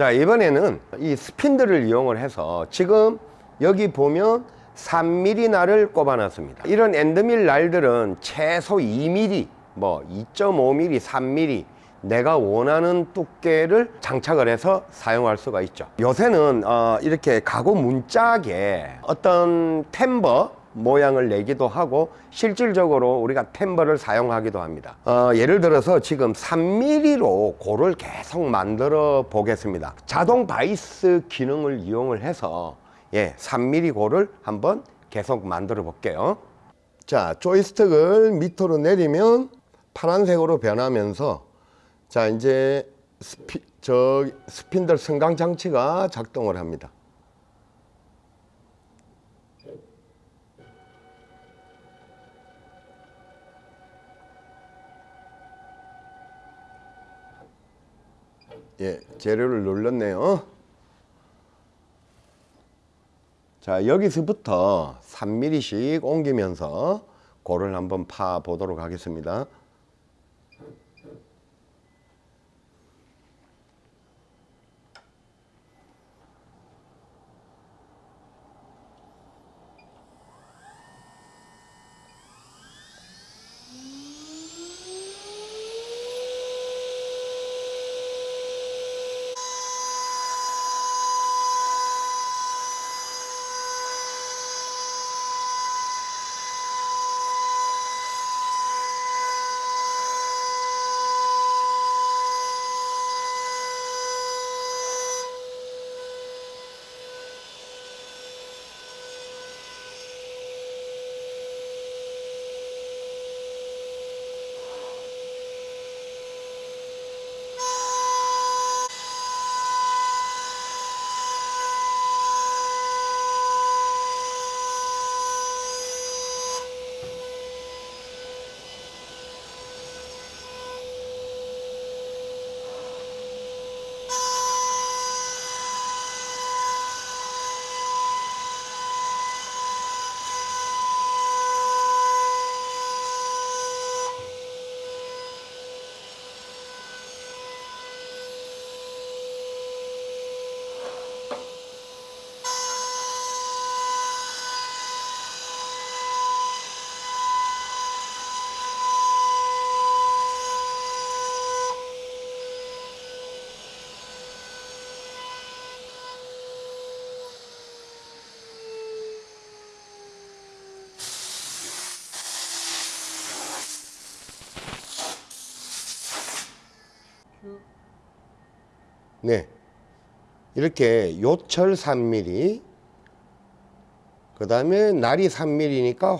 자 이번에는 이 스핀들을 이용을 해서 지금 여기 보면 3mm 날을 꼽아 놨습니다. 이런 엔드밀 날들은 최소 2mm 뭐 2.5mm 3mm 내가 원하는 두께를 장착을 해서 사용할 수가 있죠. 요새는 어, 이렇게 가구 문짝에 어떤 tambour 모양을 내기도 하고 실질적으로 우리가 tambour를 사용하기도 합니다. 어, 예를 들어서 지금 3mm로 고를 계속 만들어 보겠습니다. 자동 바이스 기능을 이용을 해서 예, 3mm 고를 한번 계속 만들어 볼게요. 자 조이스틱을 밑으로 내리면 파란색으로 변하면서 자 이제 스피, 저 스핀들 승강 장치가 작동을 합니다 예, 재료를 눌렀네요. 자, 여기서부터 3mm씩 옮기면서 고를 한번 파 보도록 하겠습니다. 네. 이렇게 요철 3mm 그 다음에 날이 3mm니까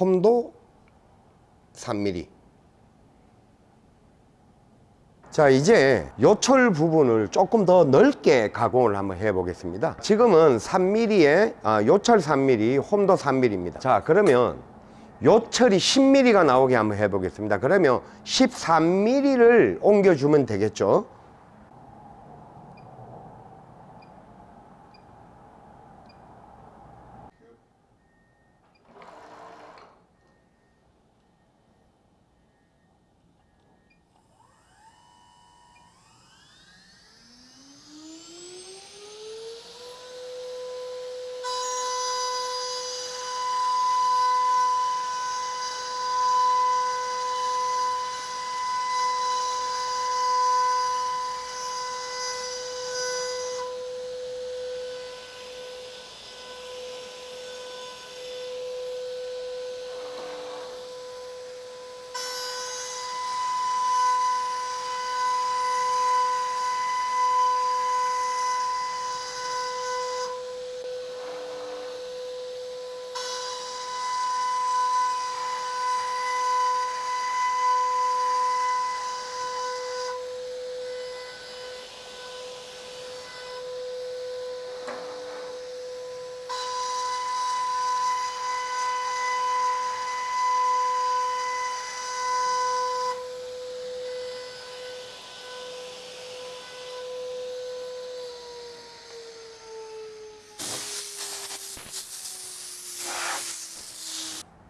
홈도 3mm 자 이제 요철 부분을 조금 더 넓게 가공을 한번 해 보겠습니다. 지금은 3mm에 아, 요철 3mm 홈도 3mm입니다. 자 그러면 요철이 10mm가 나오게 한번 해 보겠습니다. 그러면 13mm를 옮겨주면 되겠죠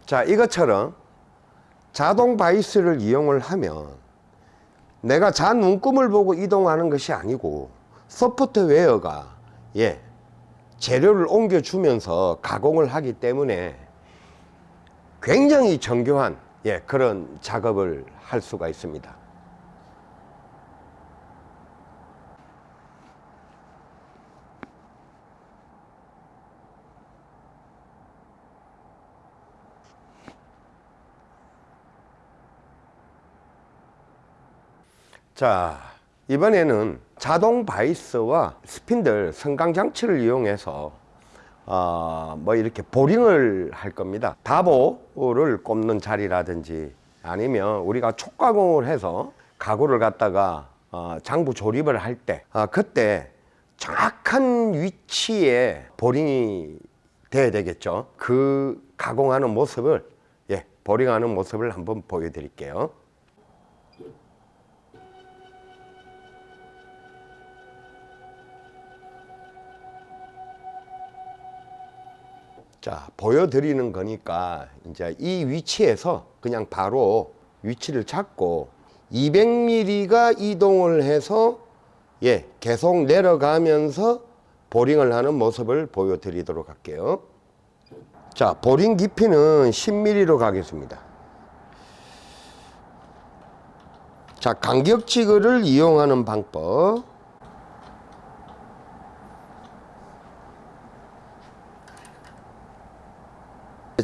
자 이것처럼 자동 바이스를 이용을 하면 내가 자 눈금을 보고 이동하는 것이 아니고 소프트웨어가 예 재료를 옮겨주면서 가공을 하기 때문에 굉장히 정교한 예 그런 작업을 할 수가 있습니다. 자 이번에는 자동 바이스와 스핀들 성강 장치를 이용해서 어, 뭐 이렇게 보링을 할 겁니다. 다보를 꼽는 자리라든지 아니면 우리가 촉가공을 해서 가구를 갖다가 어, 장부 조립을 할때 어, 그때 정확한 위치에 보링이 돼야 되겠죠. 그 가공하는 모습을 예 보링하는 모습을 한번 보여드릴게요 자 보여드리는 거니까 이제 이 위치에서 그냥 바로 위치를 찾고 200mm가 이동을 해서 예 계속 내려가면서 보링을 하는 모습을 보여드리도록 할게요. 자 보링 깊이는 10mm로 가겠습니다. 자 간격지그를 이용하는 방법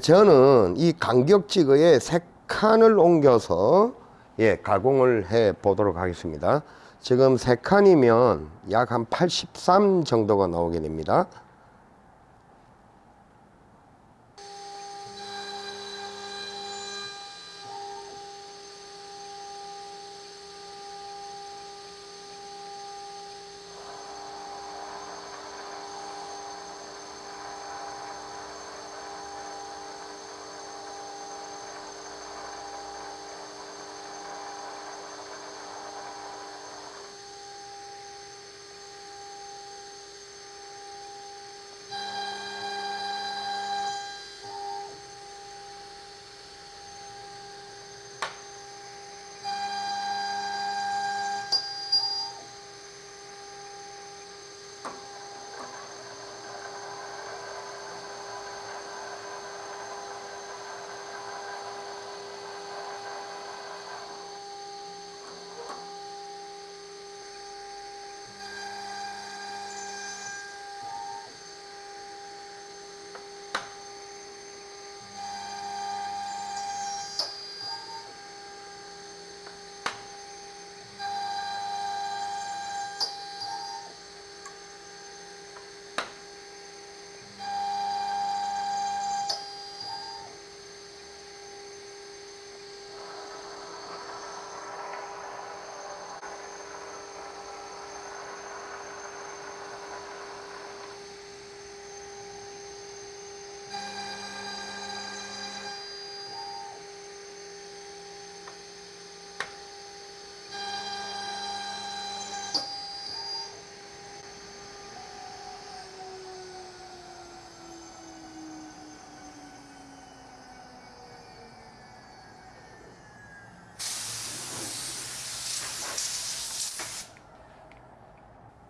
저는 이 간격지그에 세 칸을 옮겨서 예, 가공을 해 보도록 하겠습니다. 지금 세 칸이면 약 한 83 정도가 나오게 됩니다.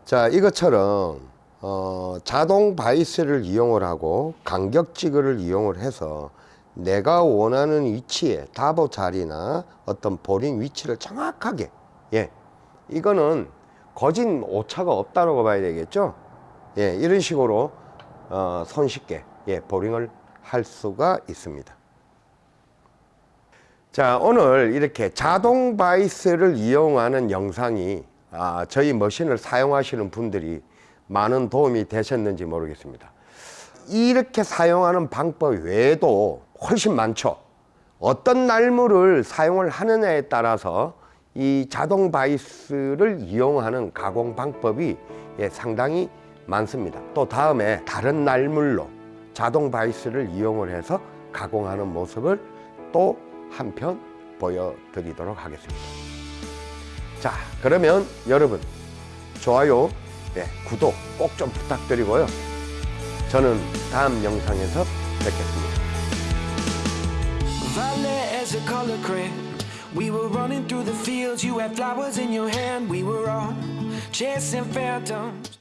자 이것처럼 어, 자동 바이스를 이용을 하고 간격지그를 이용을 해서 내가 원하는 위치에 다보 자리나 어떤 보링 위치를 정확하게 예 이거는 거진 오차가 없다고 봐야 되겠죠? 예 이런 식으로 어, 손쉽게 예 보링을 할 수가 있습니다. 자 오늘 이렇게 자동 바이스를 이용하는 영상이 아, 저희 머신을 사용하시는 분들이 많은 도움이 되셨는지 모르겠습니다. 이렇게 사용하는 방법 외에도 훨씬 많죠. 어떤 날물을 사용을 하느냐에 따라서 이 자동 바이스를 이용하는 가공 방법이 예, 상당히 많습니다. 또 다음에 다른 날물로 자동 바이스를 이용을 해서 가공하는 모습을 또 한편 보여드리도록 하겠습니다 자 그러면 여러분 좋아요 네, 구독 꼭 좀 부탁드리고요 저는 다음 영상에서 뵙겠습니다 Violet as a color crayon. We were running through the fields, you had flowers in your hand. We were all chasing phantoms.